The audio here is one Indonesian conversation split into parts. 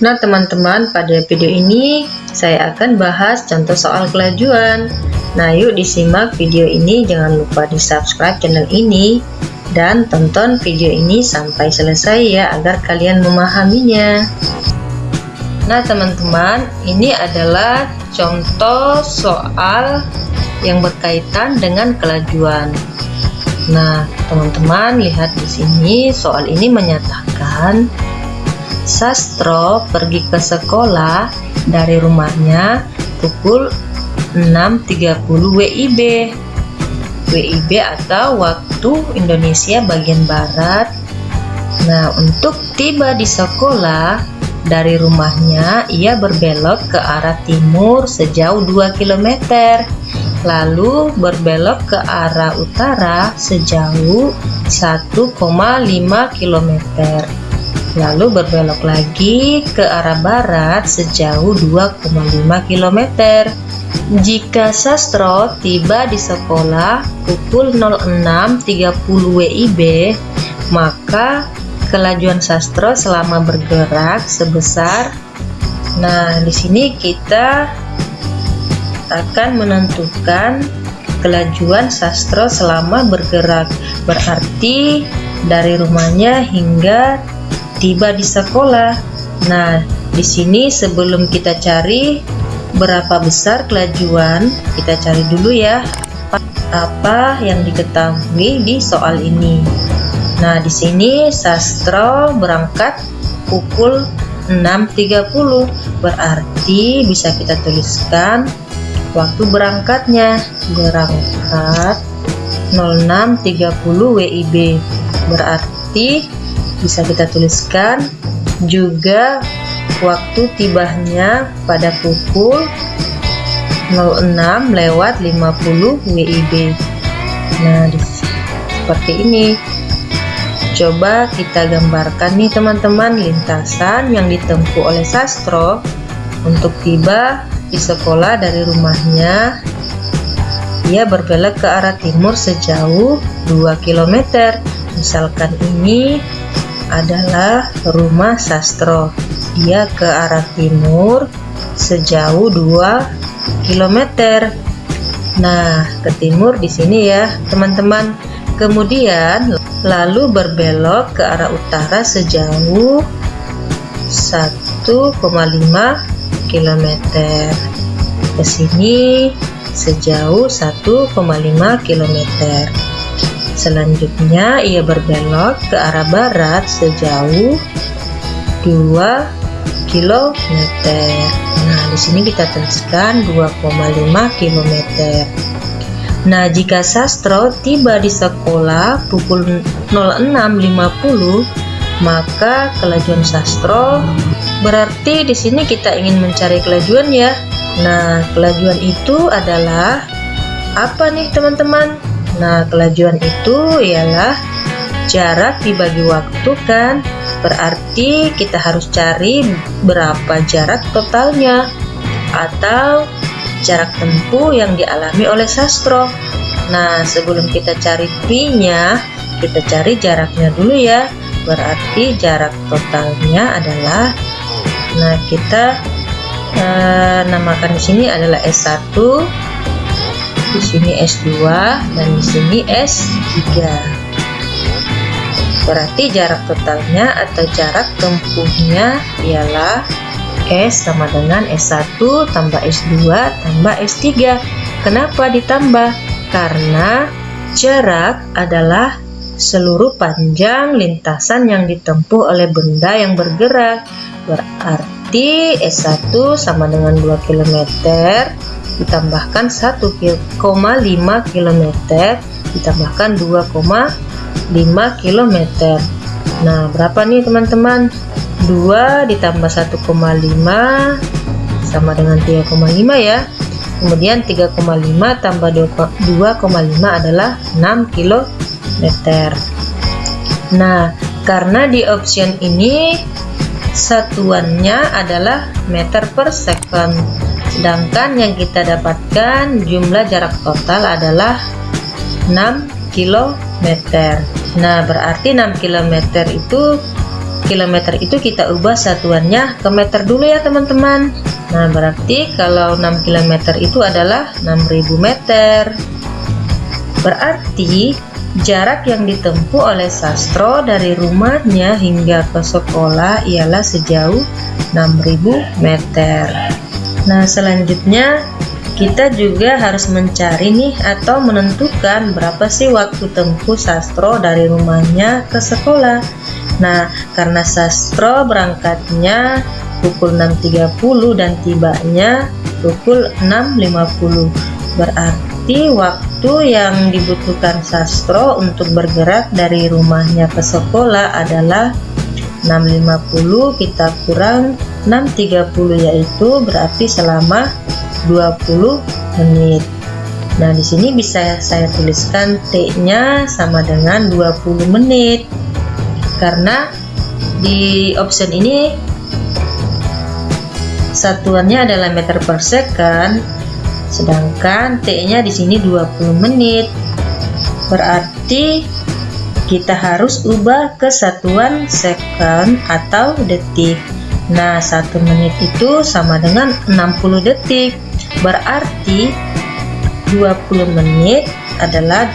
Nah teman-teman pada video ini saya akan bahas contoh soal kelajuan. Nah yuk disimak video ini. Jangan lupa di subscribe channel ini dan tonton video ini sampai selesai ya agar kalian memahaminya. Nah teman-teman ini adalah contoh soal yang berkaitan dengan kelajuan. Nah teman-teman lihat di sini soal ini menyatakan Sastro pergi ke sekolah dari rumahnya pukul 6.30 WIB WIB atau waktu Indonesia bagian Barat. Nah untuk tiba di sekolah dari rumahnya ia berbelok ke arah timur sejauh 2 km lalu berbelok ke arah utara sejauh 1,5 km lalu berbelok lagi ke arah barat sejauh 2,5 km. Jika Sastro tiba di sekolah pukul 06.30 WIB, maka kelajuan Sastro selama bergerak sebesar Nah, di sini kita akan menentukan kelajuan Sastro selama bergerak. Berarti dari rumahnya hingga tiba di sekolah. Nah, di sini sebelum kita cari berapa besar kelajuan, kita cari dulu ya apa yang diketahui di soal ini. Nah, di sini Sastro berangkat pukul 6.30, berarti bisa kita tuliskan waktu berangkatnya berangkat 06.30 WIB berarti bisa kita tuliskan juga waktu tibanya pada pukul 06 lewat 50 WIB nah seperti ini. Coba kita gambarkan nih teman-teman lintasan yang ditempuh oleh Sastro untuk tiba di sekolah dari rumahnya. Ia berbelok ke arah timur sejauh 2 km misalkan ini adalah rumah sastro dia ke arah timur sejauh 2 km nah ke timur di sini ya teman-teman. Kemudian lalu berbelok ke arah utara sejauh 1,5 km ke sini sejauh 1,5 km Selanjutnya ia berbelok ke arah barat sejauh 2 km. Nah, di sini kita tuliskan 2,5 km. Nah, jika Sastro tiba di sekolah pukul 06.50, maka kelajuan Sastro berarti di sini kita ingin mencari kelajuan ya. Nah, kelajuan itu adalah apa nih teman-teman? Nah, kelajuan itu ialah jarak dibagi waktu kan? Berarti kita harus cari berapa jarak totalnya atau jarak tempuh yang dialami oleh sastro. Nah, sebelum kita cari pi-nya, kita cari jaraknya dulu ya. Berarti jarak totalnya adalah nah kita eh, namakan di sini adalah S1 di sini S2 dan di sini S3 berarti jarak totalnya atau jarak tempuhnya ialah S sama dengan S1 tambah S2 tambah S3 kenapa ditambah? karena jarak adalah seluruh panjang lintasan yang ditempuh oleh benda yang bergerak. Berarti S1 sama dengan 2 km ditambahkan 1,5 km ditambahkan 2,5 km nah berapa nih teman-teman? 2 ditambah 1,5 sama dengan 3,5 ya. Kemudian 3,5 tambah 2,5 adalah 6 km nah karena di option ini satuannya adalah meter per second sedangkan yang kita dapatkan jumlah jarak total adalah 6 km nah berarti 6 km itu km itu kita ubah satuannya ke meter dulu ya teman-teman. Nah berarti kalau 6 km itu adalah 6000 meter. Berarti jarak yang ditempuh oleh Sastro dari rumahnya hingga ke sekolah ialah sejauh 6000 meter Nah selanjutnya kita juga harus mencari nih atau menentukan berapa sih waktu tempuh Sastro dari rumahnya ke sekolah. Nah karena Sastro berangkatnya pukul 6.30 dan tibanya pukul 6.50 berarti waktu yang dibutuhkan Sastro untuk bergerak dari rumahnya ke sekolah adalah 6.50 kita kurang 6.30 yaitu berarti selama 20 menit. Nah di sini bisa saya tuliskan T-nya sama dengan 20 menit. Karena di option ini satuannya adalah meter per second sedangkan T nya di sini 20 menit. Berarti kita harus ubah ke satuan second atau detik nah satu menit itu sama dengan 60 detik. Berarti 20 menit adalah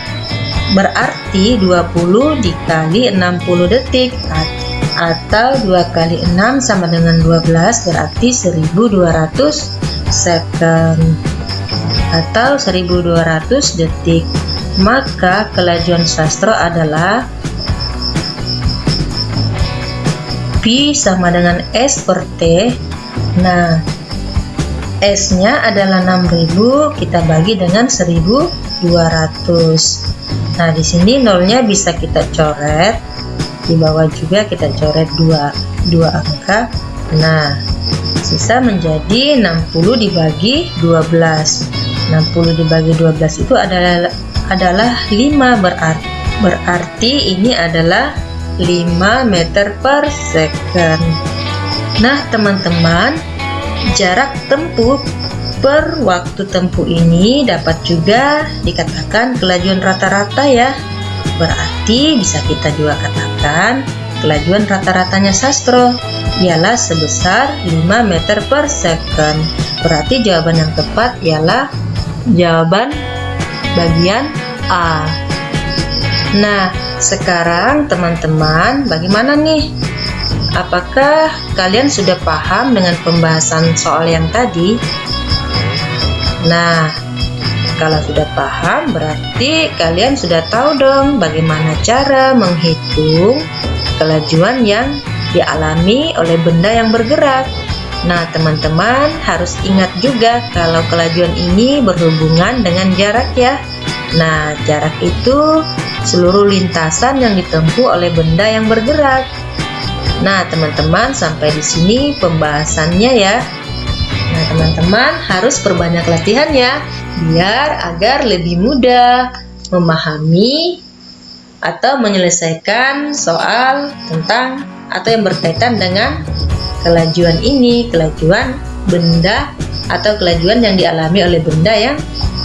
berarti 20 dikali 60 detik. Atau 2 kali 6 sama dengan 12 berarti 1200 second atau 1200 detik. Maka kelajuan sastro adalah P sama dengan S per T. Nah S nya adalah 6000 kita bagi dengan 1200 nah di sini nolnya bisa kita coret di bawah juga kita coret dua dua angka. Nah sisa menjadi 60 dibagi 12 60 dibagi 12 itu adalah adalah 5 berarti berarti ini adalah 5 meter per second nah teman-teman jarak tempuh per waktu tempuh ini dapat juga dikatakan kelajuan rata-rata ya Berarti bisa kita juga katakan kelajuan rata-ratanya sastro ialah sebesar 5 meter per second. Berarti jawaban yang tepat ialah jawaban bagian A. Nah, sekarang teman-teman bagaimana nih? Apakah kalian sudah paham dengan pembahasan soal yang tadi? Nah, kalau sudah paham, berarti kalian sudah tahu dong bagaimana cara menghitung kelajuan yang dialami oleh benda yang bergerak. Nah, teman-teman harus ingat juga kalau kelajuan ini berhubungan dengan jarak ya. Nah, jarak itu seluruh lintasan yang ditempuh oleh benda yang bergerak. Nah, teman-teman sampai di sini pembahasannya ya. Nah, teman-teman harus perbanyak latihan ya biar agar lebih mudah memahami atau menyelesaikan soal tentang atau yang berkaitan dengan kelajuan ini, kelajuan benda atau kelajuan yang dialami oleh benda yang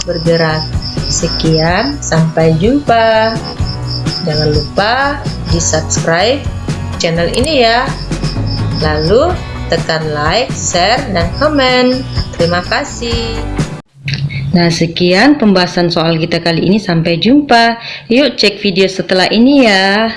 bergerak. Sekian, sampai jumpa. Jangan lupa di subscribe channel ini ya. Lalu tekan like, share, dan komen. Terima kasih. Nah sekian pembahasan soal kita kali ini sampai jumpa yuk cek video setelah ini ya